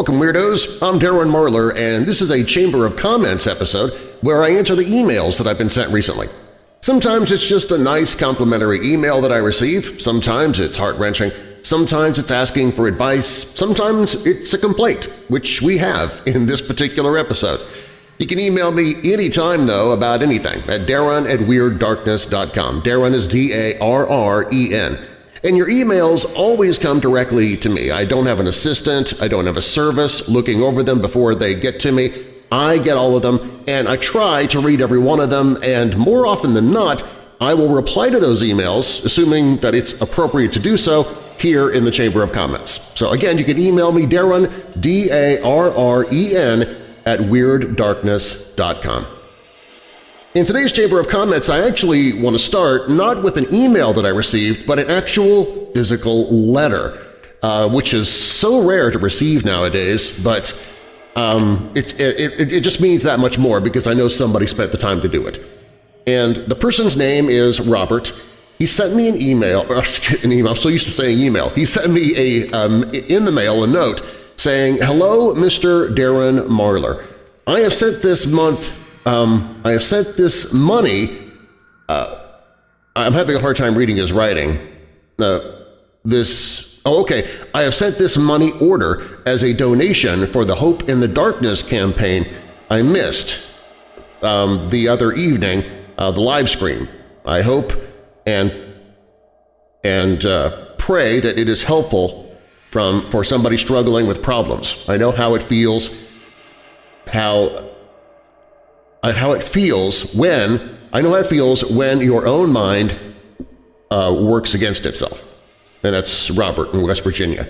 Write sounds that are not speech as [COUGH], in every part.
Welcome, Weirdos! I'm Darren Marlar, and this is a Chamber of Comments episode where I answer the emails that I've been sent recently. Sometimes it's just a nice complimentary email that I receive, sometimes it's heart-wrenching, sometimes it's asking for advice, sometimes it's a complaint, which we have [LAUGHS] in this particular episode. You can email me anytime, though, about anything at darren at WeirdDarkness.com. Darren is D-A-R-R-E-N. And your emails always come directly to me. I don't have an assistant, I don't have a service looking over them before they get to me. I get all of them, and I try to read every one of them, and more often than not, I will reply to those emails, assuming that it's appropriate to do so, here in the Chamber of Comments. So again, you can email me Darren, D-A-R-R-E-N, at WeirdDarkness.com. In today's Chamber of Comments, I actually want to start not with an email that I received, but an actual physical letter, uh, which is so rare to receive nowadays, but um, it, it, it just means that much more because I know somebody spent the time to do it. And the person's name is Robert. He sent me an email, [LAUGHS] or an email, I'm so used to saying email. He sent me a um, in the mail a note saying, Hello, Mr. Darren Marlar. I have sent this month um, I have sent this money. Uh, I'm having a hard time reading his writing. Uh, this oh, okay. I have sent this money order as a donation for the Hope in the Darkness campaign I missed um, the other evening, uh, the live stream. I hope and and uh, pray that it is helpful from for somebody struggling with problems. I know how it feels, how how it feels when I know how it feels when your own mind uh, works against itself. And that's Robert in West Virginia.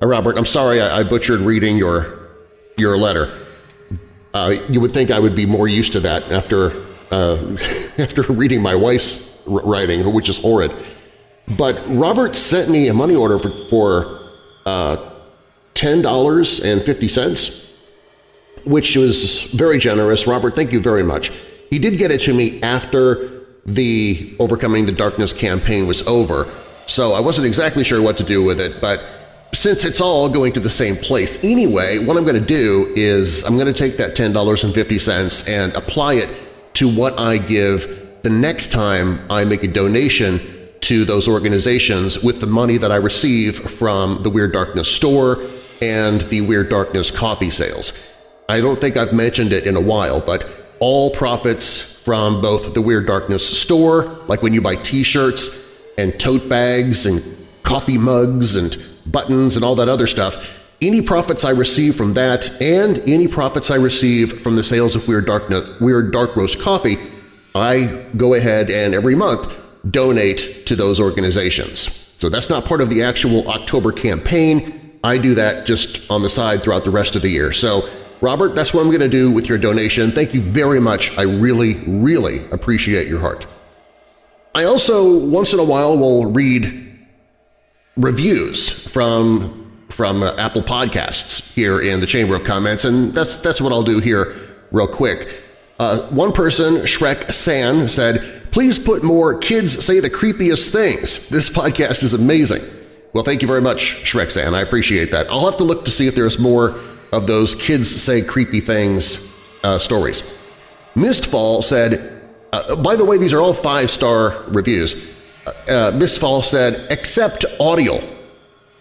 Uh, Robert, I'm sorry I, I, butchered reading your your letter. Uh, you would think I would be more used to that after uh, [LAUGHS] after reading my wife's writing, which is horrid. But Robert sent me a money order for, for uh, $10.50 which was very generous. Robert, thank you very much. He did get it to me after the Overcoming the Darkness campaign was over, so I wasn't exactly sure what to do with it, but since it's all going to the same place anyway, what I'm going to do is I'm going to take that $10.50 and apply it to what I give the next time I make a donation to those organizations with the money that I receive from the Weird Darkness store and the Weird Darkness coffee sales. I don't think I've mentioned it in a while, but all profits from both the Weird Darkness store, like when you buy t-shirts and tote bags and coffee mugs and buttons and all that other stuff, any profits I receive from that and any profits I receive from the sales of Weird, Darkness, Weird Dark Roast coffee, I go ahead and every month donate to those organizations. So that's not part of the actual October campaign. I do that just on the side throughout the rest of the year. So Robert, that's what I'm going to do with your donation. Thank you very much. I really, really appreciate your heart. I also, once in a while, will read reviews from from uh, Apple Podcasts here in the Chamber of Comments, and that's that's what I'll do here real quick. Uh, one person, Shrek San, said, please put more Kids Say the Creepiest Things. This podcast is amazing. Well, thank you very much, Shrek San. I appreciate that. I'll have to look to see if there's more of those kids say creepy things uh, stories. Mistfall said, uh, by the way, these are all five-star reviews. Uh, uh Mistfall said, except audio.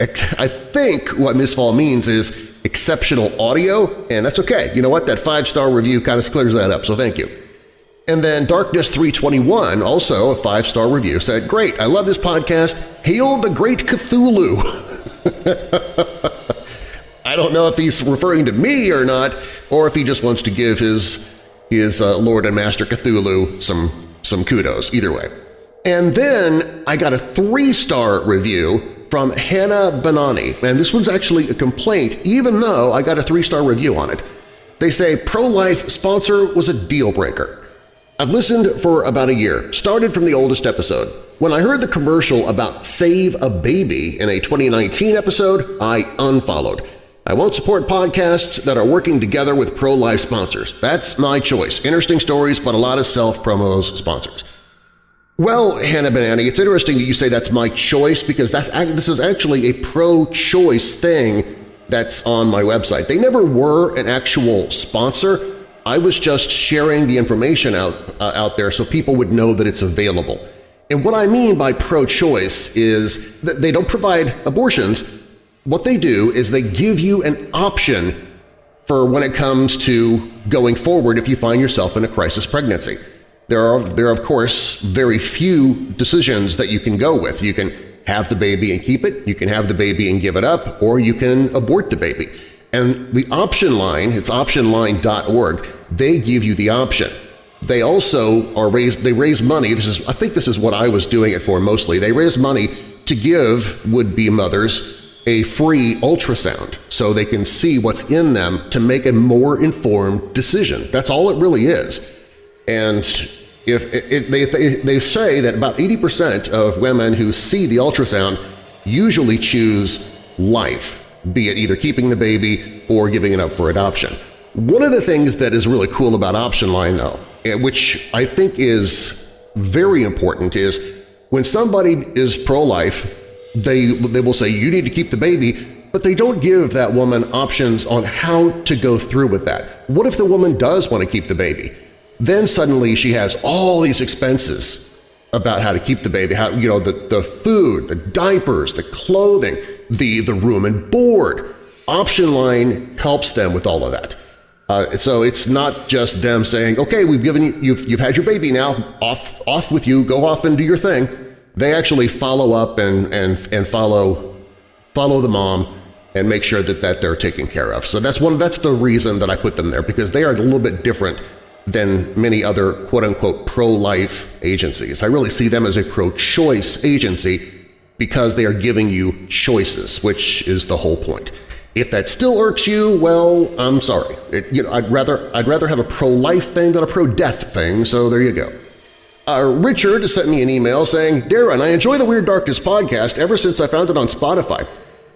I think what Mistfall means is exceptional audio, and that's okay. You know what? That five-star review kind of clears that up, so thank you. And then Darkness321, also a five-star review, said, Great, I love this podcast. Hail the Great Cthulhu! [LAUGHS] I don't know if he's referring to me or not, or if he just wants to give his, his uh, Lord and Master Cthulhu some, some kudos, either way. And then I got a three-star review from Hannah Banani, and this one's actually a complaint even though I got a three-star review on it. They say pro-life sponsor was a deal-breaker. I've listened for about a year, started from the oldest episode. When I heard the commercial about Save a Baby in a 2019 episode, I unfollowed. I won't support podcasts that are working together with pro-life sponsors. That's my choice. Interesting stories, but a lot of self-promos sponsors. Well, Hannah Banani, it's interesting that you say that's my choice because that's this is actually a pro-choice thing that's on my website. They never were an actual sponsor. I was just sharing the information out, uh, out there so people would know that it's available. And what I mean by pro-choice is that they don't provide abortions. What they do is they give you an option for when it comes to going forward if you find yourself in a crisis pregnancy. There are, there are, of course, very few decisions that you can go with. You can have the baby and keep it, you can have the baby and give it up, or you can abort the baby. And the option line, it's optionline.org, they give you the option. They also are raised, they raise money, this is, I think this is what I was doing it for mostly, they raise money to give would-be mothers a free ultrasound so they can see what's in them to make a more informed decision. That's all it really is. And if it, it, they, they say that about 80% of women who see the ultrasound usually choose life, be it either keeping the baby or giving it up for adoption. One of the things that is really cool about Option Line, though, eh, which I think is very important, is when somebody is pro-life, they, they will say, you need to keep the baby, but they don't give that woman options on how to go through with that. What if the woman does want to keep the baby? Then suddenly she has all these expenses about how to keep the baby, how, you know, the, the food, the diapers, the clothing, the, the room and board. Option line helps them with all of that. Uh, so it's not just them saying, okay, we've given you, you've, you've had your baby now, off, off with you, go off and do your thing they actually follow up and, and, and follow, follow the mom and make sure that, that they're taken care of. So that's, one, that's the reason that I put them there, because they are a little bit different than many other quote-unquote pro-life agencies. I really see them as a pro-choice agency because they are giving you choices, which is the whole point. If that still irks you, well, I'm sorry. It, you know, I'd rather I'd rather have a pro-life thing than a pro-death thing, so there you go. Uh, Richard sent me an email saying, Darren, I enjoy the Weird Darkness podcast ever since I found it on Spotify.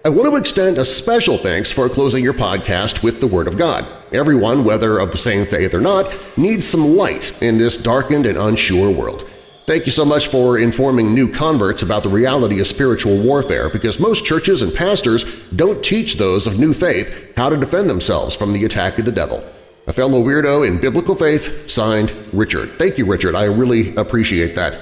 I want to extend a special thanks for closing your podcast with the Word of God. Everyone, whether of the same faith or not, needs some light in this darkened and unsure world. Thank you so much for informing new converts about the reality of spiritual warfare because most churches and pastors don't teach those of new faith how to defend themselves from the attack of the devil. A fellow weirdo in biblical faith, signed Richard. Thank you, Richard. I really appreciate that.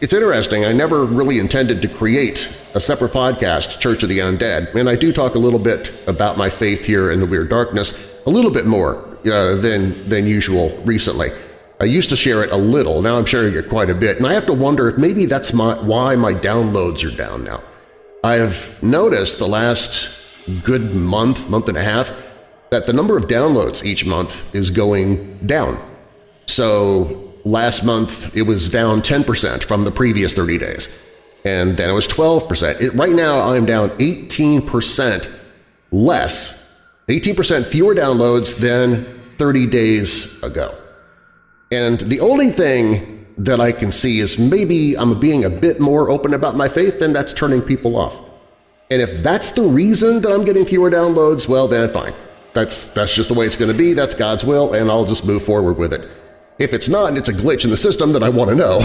It's interesting, I never really intended to create a separate podcast, Church of the Undead, and I do talk a little bit about my faith here in the Weird Darkness, a little bit more uh, than, than usual recently. I used to share it a little, now I'm sharing it quite a bit, and I have to wonder if maybe that's my, why my downloads are down now. I've noticed the last good month, month and a half, that the number of downloads each month is going down. So last month it was down 10% from the previous 30 days, and then it was 12%. It, right now I'm down 18% less, 18% fewer downloads than 30 days ago. And the only thing that I can see is maybe I'm being a bit more open about my faith and that's turning people off. And if that's the reason that I'm getting fewer downloads, well then fine. That's, that's just the way it's going to be, that's God's will, and I'll just move forward with it. If it's not and it's a glitch in the system, then I want to know.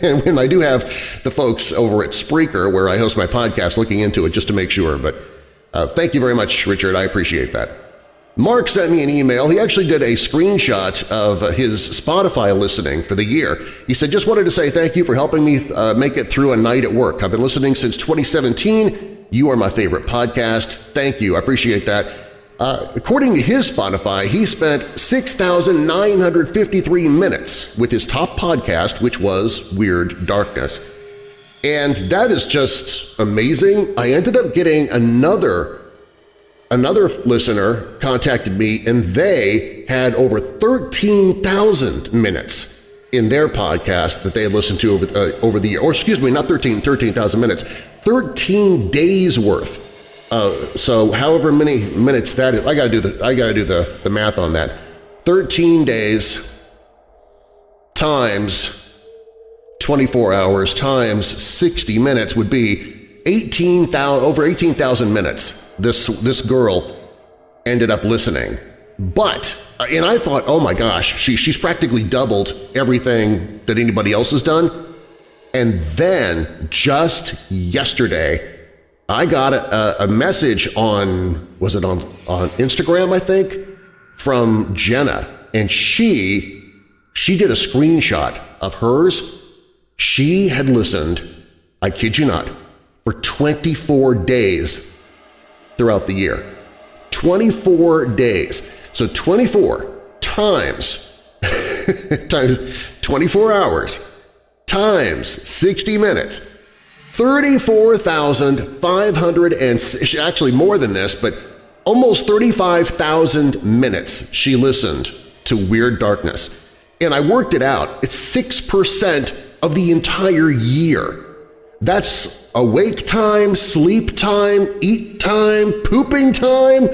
[LAUGHS] and when I do have the folks over at Spreaker, where I host my podcast, looking into it just to make sure. But uh, thank you very much, Richard. I appreciate that. Mark sent me an email. He actually did a screenshot of his Spotify listening for the year. He said, just wanted to say thank you for helping me uh, make it through a night at work. I've been listening since 2017. You are my favorite podcast. Thank you. I appreciate that. Uh, according to his Spotify, he spent 6,953 minutes with his top podcast, which was Weird Darkness. And that is just amazing. I ended up getting another, another listener contacted me, and they had over 13,000 minutes in their podcast that they had listened to over, uh, over the year. Or excuse me, not 13,000 13, minutes, 13 days worth uh, so however many minutes that is, I got to do the I got to do the the math on that. 13 days times 24 hours times 60 minutes would be 18,000 over 18,000 minutes. This this girl ended up listening. But uh, and I thought, "Oh my gosh, she she's practically doubled everything that anybody else has done." And then just yesterday, I got a, a message on, was it on, on Instagram, I think, from Jenna, and she, she did a screenshot of hers. She had listened, I kid you not, for 24 days throughout the year. 24 days. So 24 times, [LAUGHS] times 24 hours times 60 minutes 34,500 and actually more than this, but almost 35,000 minutes she listened to Weird Darkness. And I worked it out. It's 6% of the entire year. That's awake time, sleep time, eat time, pooping time.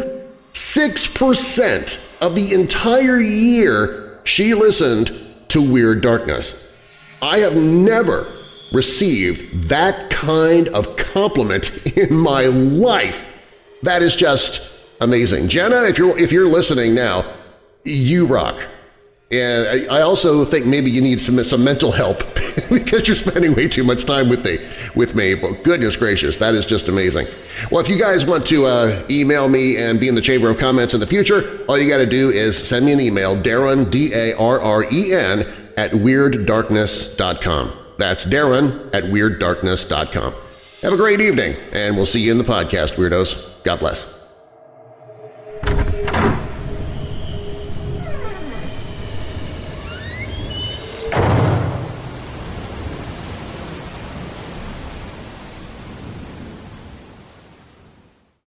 6% of the entire year she listened to Weird Darkness. I have never received that kind of compliment in my life. That is just amazing. Jenna, if you're, if you're listening now, you rock. And I also think maybe you need some, some mental help [LAUGHS] because you're spending way too much time with me. With me, but goodness gracious, that is just amazing. Well, if you guys want to uh, email me and be in the Chamber of Comments in the future, all you got to do is send me an email, Darren, D-A-R-R-E-N, at WeirdDarkness.com. That's Darren at WeirdDarkness.com. Have a great evening, and we'll see you in the podcast, Weirdos. God bless.